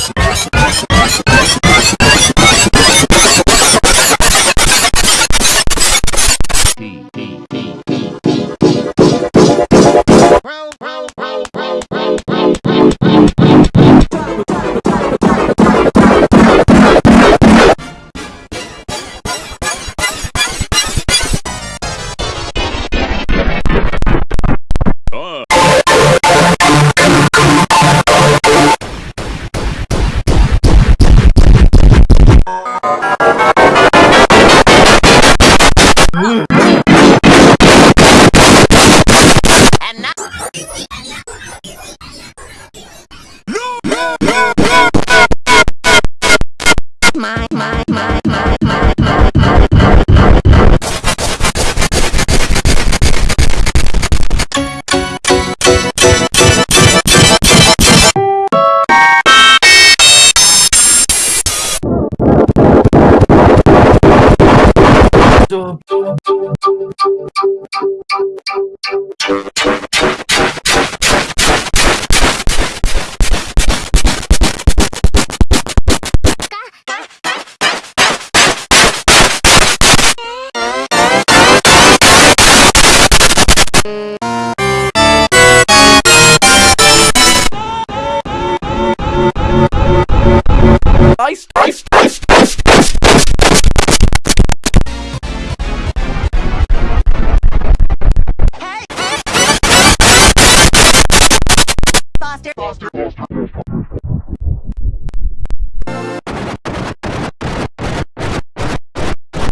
My, my, my, my, my, my, my, Ice, Foster.